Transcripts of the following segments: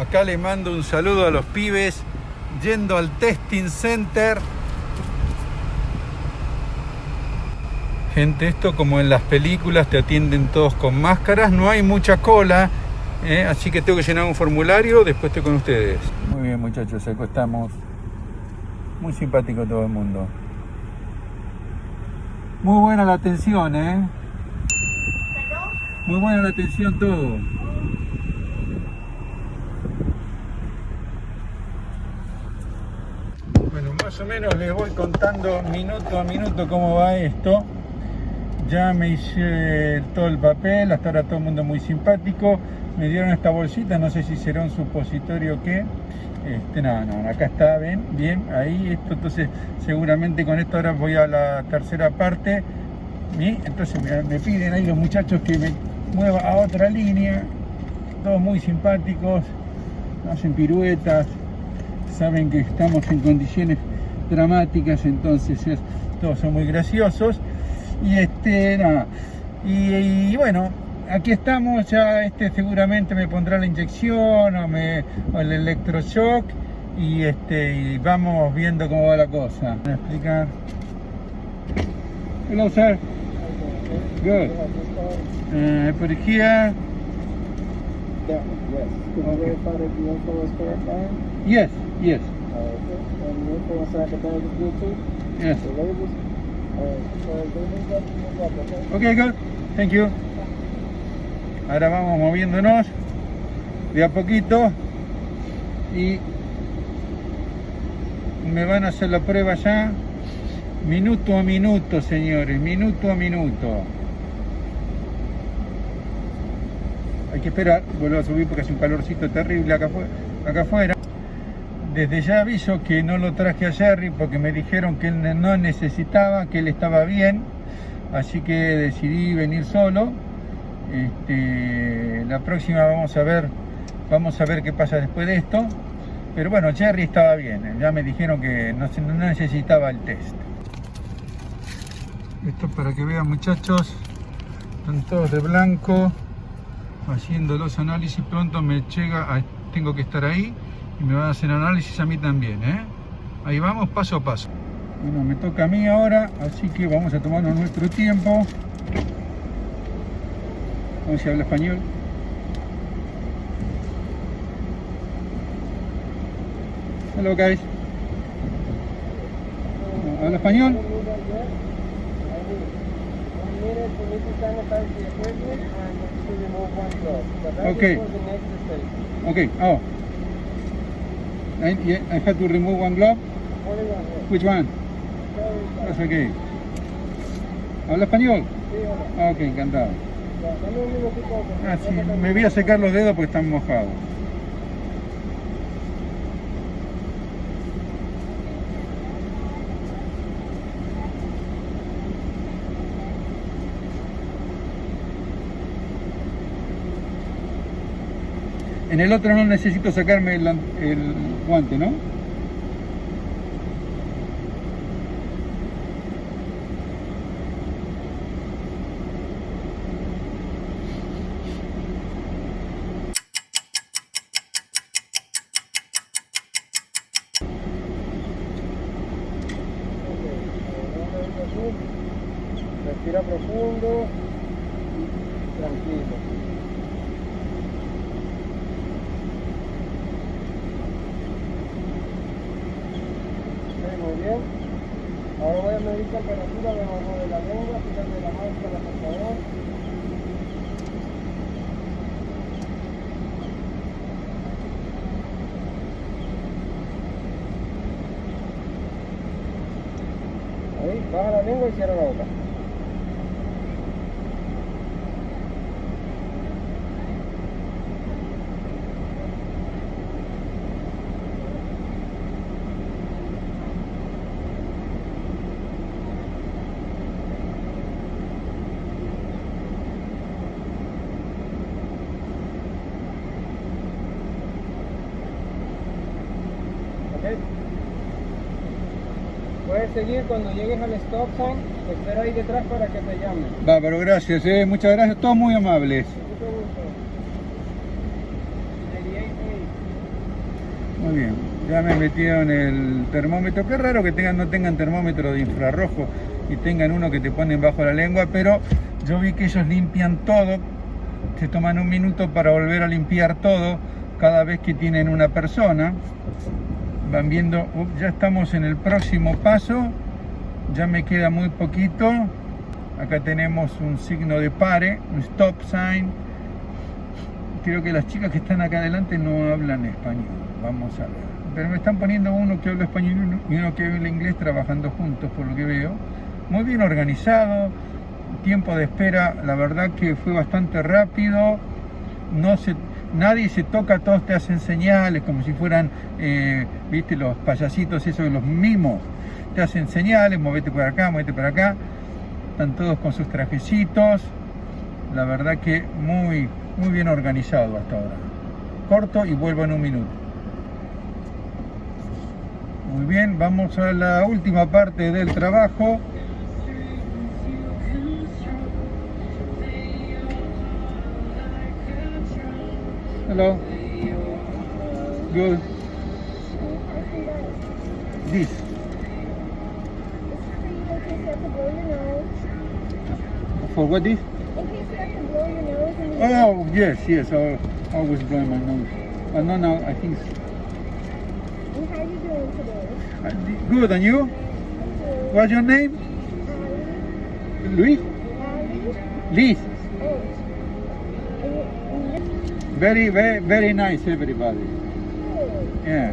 Acá le mando un saludo a los pibes yendo al testing center. Gente, esto como en las películas te atienden todos con máscaras, no hay mucha cola, ¿eh? así que tengo que llenar un formulario, después estoy con ustedes. Muy bien muchachos, acá estamos. Muy simpático todo el mundo. Muy buena la atención, ¿eh? Muy buena la atención todo. Más o menos les voy contando minuto a minuto cómo va esto. Ya me hice todo el papel, hasta ahora todo el mundo muy simpático. Me dieron esta bolsita, no sé si será un supositorio o qué. Este, no, no, acá está, ven, bien, ahí, esto, entonces seguramente con esto ahora voy a la tercera parte. ¿sí? Entonces me, me piden ahí los muchachos que me mueva a otra línea, todos muy simpáticos, hacen piruetas, saben que estamos en condiciones dramáticas, entonces es- todos son muy graciosos. Y este, nada, y, bueno, aquí estamos, ya este seguramente me pondrá la inyección o, me, el electroshock y este y vamos viendo cómo va la cosa. ¿Me explicar? Hello sir. Good. Put it here. That one, yes. Can you verify that the info is correct, Aaron? Yes, yes, Okay. And the info inside the bag is good too? yes. The labels? Alright, so they move up, you move up, okay? Ok, good. Thank you. Ahora vamos moviéndonos de a poquito y me van a hacer la prueba ya minuto a minuto, señores, minuto a minuto. Hay que esperar, vuelvo a subir porque hace un calorcito terrible acá, afu- acá afuera. Desde ya aviso que no lo traje a Jerry porque me dijeron que él no necesitaba, que él estaba bien, así que decidí venir solo. Este, la próxima vamos a ver, vamos a ver qué pasa después de esto. Pero bueno, Jerry estaba bien, ya me dijeron que no, no necesitaba el test. Esto para que vean muchachos, están todos de blanco, haciendo los análisis, pronto me llega, a- tengo que estar ahí y me van a hacer análisis a mí también, ¿eh? Ahí vamos paso a paso. Bueno, me toca a mí ahora, así que vamos a tomarnos nuestro tiempo. ¿Cómo se habla español? Hello guys. ¿Habla español? Okay. Okay. Oh. I, yeah, I have to remove one glove. Which one? That's okay. ¿Habla español? Sí, hola. Ok, encantado. Ah, sí, me voy a secar los dedos porque están mojados. En el otro no necesito sacarme el, el guante, ¿no? Respira profundo tranquilo. Muy bien. Ahora voy a medir temperatura debajo de la lengua, fíjate la máscara, por favor. Ahí, baja la lengua y cierra la boca. Ok. Puedes seguir cuando llegues al stop sign, espera ahí detrás para que te llamen. Bárbaro, gracias, eh, muchas gracias, todos muy amables. Mucho gusto. 88A. Muy bien, ya me metieron el termómetro. Qué raro que tengan, no tengan termómetro de infrarrojo y tengan uno que te ponen bajo la lengua, pero yo vi que ellos limpian todo, se toman un minuto para volver a limpiar todo cada vez que tienen una persona. Van viendo, ya estamos en el próximo paso, ya me queda muy poquito. Acá tenemos un signo de pare, un stop sign. Creo que las chicas que están acá adelante no hablan español. Vamos a ver. Pero me están poniendo uno que habla español y uno que habla inglés trabajando juntos, por lo que veo. Muy bien organizado. Tiempo de espera, la verdad que fue bastante rápido. No se, nadie se toca, todos te hacen señales como si fueran, eh, viste, los payasitos, esos, los mimos. Te hacen señales, movete por acá, movete por acá. Están todos con sus trajecitos. La verdad que muy, muy bien organizado hasta ahora. Corto y vuelvo en un minuto. Muy bien, vamos a la última parte del trabajo. Hello. Good. This. For what this? In case you have to blow your nose Oh, yes, yes. I always blow my nose. But no, no, I think it's and how are you doing today? good. And you? What's your name? Allie? Luis? Liz. Oh. And you- and you- Very, very, very nice, everybody. Yeah.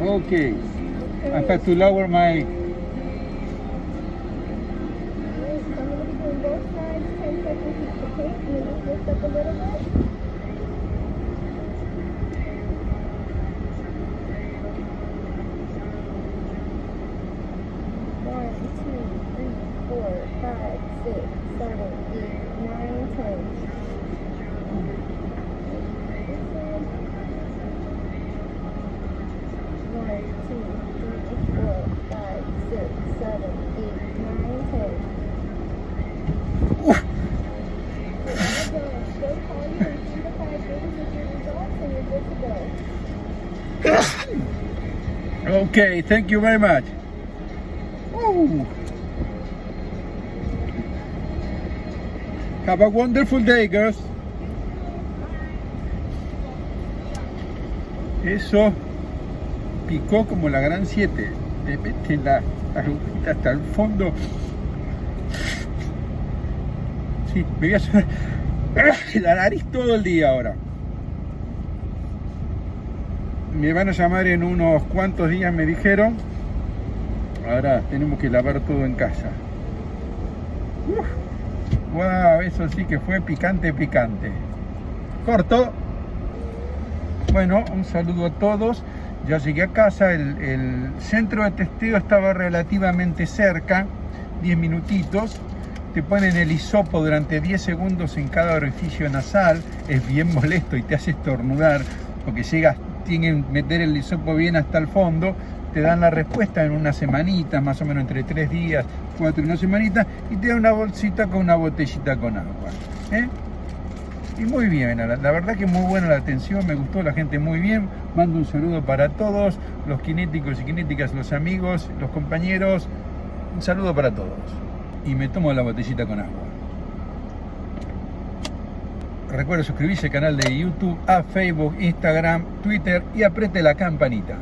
Okay. I have to lower my. Alright, so I'm gonna be doing both sides, 10 seconds each to and then just lift up a little bit. Okay, thank you very much. Woo. Have a wonderful day, girls. Eso picó como la gran 7. Te mete la agujita hasta el fondo. Sí, me voy a hacer la nariz todo el día ahora. Me van a llamar en unos cuantos días, me dijeron. Ahora tenemos que lavar todo en casa. Wow, eso sí que fue picante, picante. Corto. Bueno, un saludo a todos. Ya llegué a casa, el, el centro de testeo estaba relativamente cerca, 10 minutitos. Te ponen el hisopo durante 10 segundos en cada orificio nasal, es bien molesto y te hace estornudar, porque llegas, tienen que meter el hisopo bien hasta el fondo, te dan la respuesta en una semanita, más o menos entre 3 días, 4 y una semanita, y te dan una bolsita con una botellita con agua. ¿eh? Y muy bien, la, la verdad que muy buena la atención, me gustó la gente muy bien. Mando un saludo para todos, los kinéticos y kinéticas, los amigos, los compañeros. Un saludo para todos. Y me tomo la botellita con agua. Recuerda suscribirse al canal de YouTube, a Facebook, Instagram, Twitter y apriete la campanita.